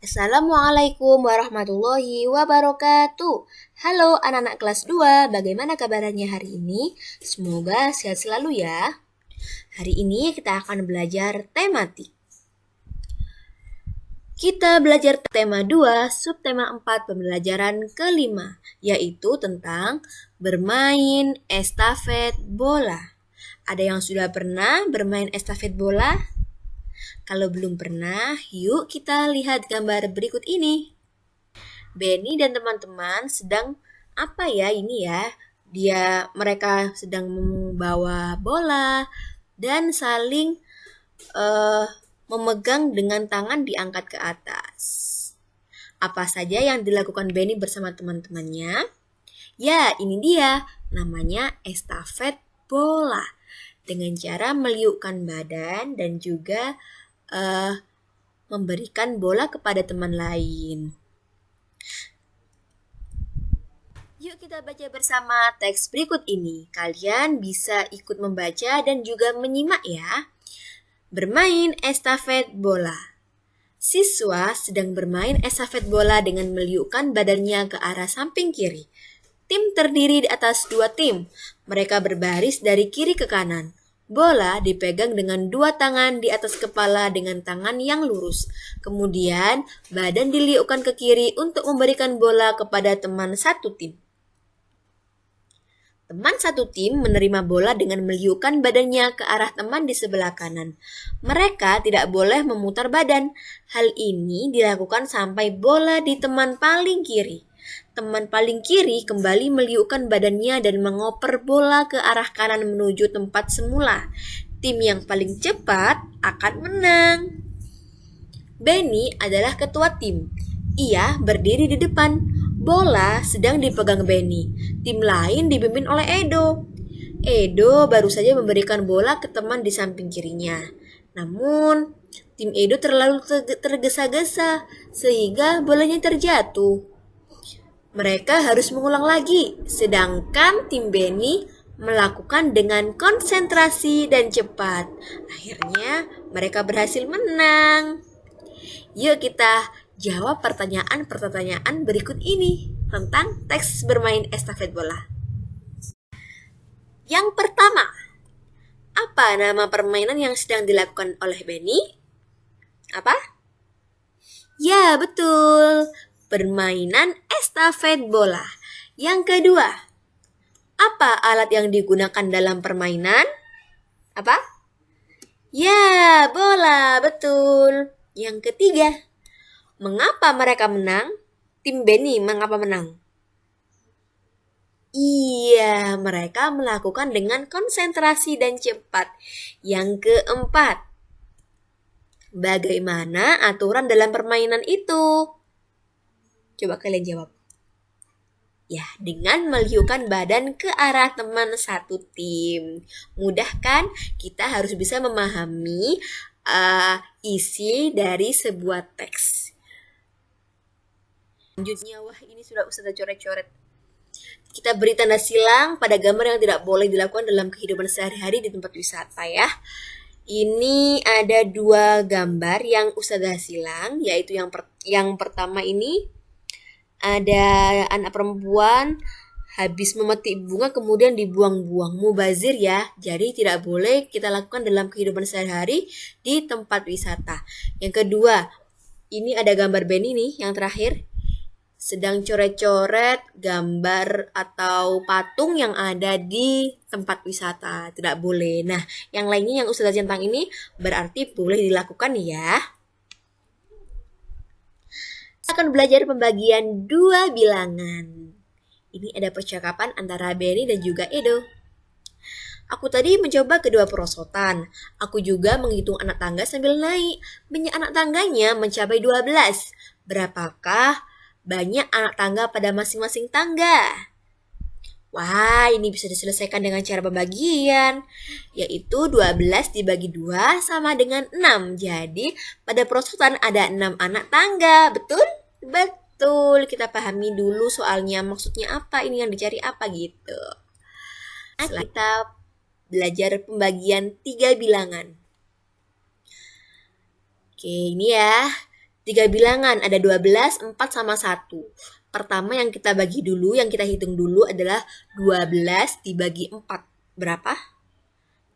Assalamualaikum warahmatullahi wabarakatuh. Halo anak-anak kelas 2, bagaimana kabarnya hari ini? Semoga sehat selalu ya. Hari ini kita akan belajar tematik. Kita belajar tema 2, subtema 4 pembelajaran kelima, yaitu tentang bermain estafet bola. Ada yang sudah pernah bermain estafet bola? Kalau belum pernah, yuk kita lihat gambar berikut ini. Benny dan teman-teman sedang apa ya ini ya? Dia mereka sedang membawa bola dan saling uh, memegang dengan tangan diangkat ke atas. Apa saja yang dilakukan Benny bersama teman-temannya? Ya, ini dia. Namanya estafet bola. Dengan cara meliukkan badan dan juga uh, memberikan bola kepada teman lain. Yuk kita baca bersama teks berikut ini. Kalian bisa ikut membaca dan juga menyimak ya. Bermain estafet bola. Siswa sedang bermain estafet bola dengan meliukkan badannya ke arah samping kiri. Tim terdiri di atas dua tim. Mereka berbaris dari kiri ke kanan. Bola dipegang dengan dua tangan di atas kepala dengan tangan yang lurus. Kemudian, badan diliukkan ke kiri untuk memberikan bola kepada teman satu tim. Teman satu tim menerima bola dengan meliukkan badannya ke arah teman di sebelah kanan. Mereka tidak boleh memutar badan. Hal ini dilakukan sampai bola di teman paling kiri. Teman paling kiri kembali meliukkan badannya dan mengoper bola ke arah kanan menuju tempat semula. Tim yang paling cepat akan menang. Benny adalah ketua tim. Ia berdiri di depan. Bola sedang dipegang Benny. Tim lain dipimpin oleh Edo. Edo baru saja memberikan bola ke teman di samping kirinya. Namun, tim Edo terlalu tergesa-gesa sehingga bolanya terjatuh. Mereka harus mengulang lagi, sedangkan tim Benny melakukan dengan konsentrasi dan cepat. Akhirnya, mereka berhasil menang. Yuk kita jawab pertanyaan-pertanyaan berikut ini tentang teks bermain estafet bola. Yang pertama, apa nama permainan yang sedang dilakukan oleh Benny? Apa? Ya, betul permainan estafet bola. Yang kedua, apa alat yang digunakan dalam permainan? Apa? Ya, bola, betul. Yang ketiga, mengapa mereka menang? Tim Benny mengapa menang? Iya, mereka melakukan dengan konsentrasi dan cepat. Yang keempat, bagaimana aturan dalam permainan itu? Coba kalian jawab. Ya, dengan meliukan badan ke arah teman satu tim. Mudah kan? Kita harus bisa memahami uh, isi dari sebuah teks. Selanjutnya, wah ini sudah usah coret-coret. Kita beri tanda silang pada gambar yang tidak boleh dilakukan dalam kehidupan sehari-hari di tempat wisata ya. Ini ada dua gambar yang Ustazah silang, yaitu yang per yang pertama ini ada anak perempuan habis memetik bunga kemudian dibuang-buang. Mubazir ya. Jadi tidak boleh kita lakukan dalam kehidupan sehari-hari di tempat wisata. Yang kedua ini ada gambar Benny nih yang terakhir. Sedang coret-coret gambar atau patung yang ada di tempat wisata. Tidak boleh. Nah yang lainnya yang Ustazah centang ini berarti boleh dilakukan ya akan belajar pembagian dua bilangan. Ini ada percakapan antara Benny dan juga Edo. Aku tadi mencoba kedua perosotan. Aku juga menghitung anak tangga sambil naik. Banyak anak tangganya mencapai 12. Berapakah banyak anak tangga pada masing-masing tangga? Wah, ini bisa diselesaikan dengan cara pembagian, yaitu 12 dibagi 2 sama dengan 6. Jadi, pada perosotan ada 6 anak tangga, betul? Betul, kita pahami dulu soalnya maksudnya apa, ini yang dicari apa gitu. Setelah kita belajar pembagian tiga bilangan. Oke, ini ya. Tiga bilangan, ada 12, 4 sama 1. Pertama yang kita bagi dulu, yang kita hitung dulu adalah 12 dibagi 4. Berapa?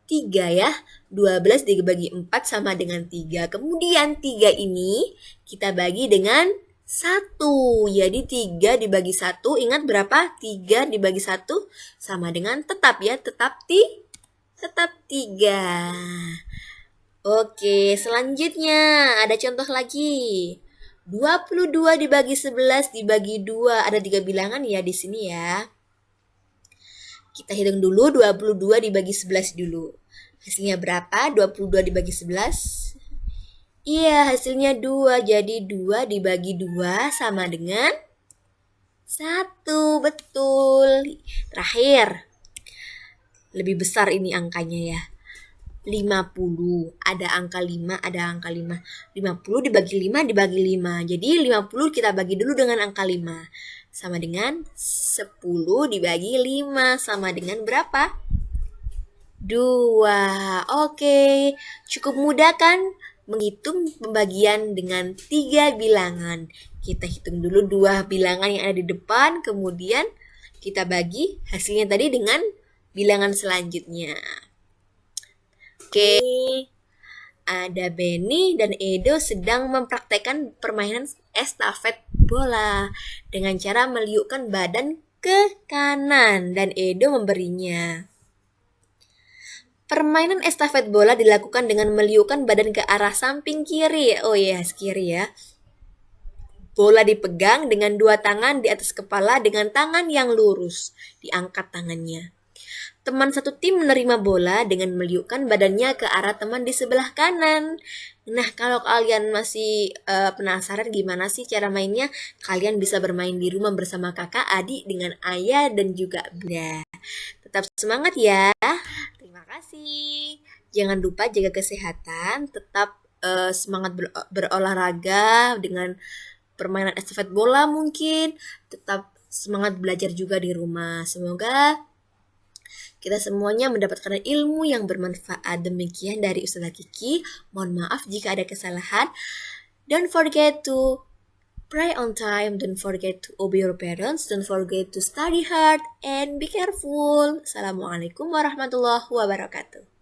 3 ya. 12 dibagi 4 sama dengan 3. Kemudian 3 ini kita bagi dengan 1. Jadi 3 dibagi 1, ingat berapa? 3 dibagi 1 sama dengan tetap ya, tetap ti tetap 3. Oke, selanjutnya ada contoh lagi. 22 dibagi 11 dibagi 2. Ada tiga bilangan ya di sini ya. Kita hitung dulu 22 dibagi 11 dulu. Hasilnya berapa? 22 dibagi 11. Iya, hasilnya 2. Jadi 2 dibagi 2 sama dengan 1. Betul. Terakhir. Lebih besar ini angkanya ya. 50. Ada angka 5, ada angka 5. 50 dibagi 5 dibagi 5. Jadi 50 kita bagi dulu dengan angka 5 sama dengan 10 dibagi 5 sama dengan berapa? 2. Oke, cukup mudah kan menghitung pembagian dengan tiga bilangan. Kita hitung dulu dua bilangan yang ada di depan, kemudian kita bagi hasilnya tadi dengan bilangan selanjutnya. Oke, ada Benny dan Edo sedang mempraktekkan permainan estafet bola dengan cara meliukkan badan ke kanan dan Edo memberinya. Permainan estafet bola dilakukan dengan meliukkan badan ke arah samping kiri. Oh iya, yes, kiri ya. Bola dipegang dengan dua tangan di atas kepala dengan tangan yang lurus. Diangkat tangannya. Teman satu tim menerima bola dengan meliukkan badannya ke arah teman di sebelah kanan. Nah, kalau kalian masih uh, penasaran gimana sih cara mainnya, kalian bisa bermain di rumah bersama kakak, adik, dengan ayah, dan juga bunda. Tetap semangat ya. Terima kasih. Jangan lupa jaga kesehatan, tetap uh, semangat ber berolahraga dengan permainan estafet bola mungkin, tetap semangat belajar juga di rumah. Semoga kita semuanya mendapatkan ilmu yang bermanfaat. Demikian dari Ustazah Kiki. Mohon maaf jika ada kesalahan. Don't forget to pray on time. Don't forget to obey your parents. Don't forget to study hard and be careful. Assalamualaikum warahmatullahi wabarakatuh.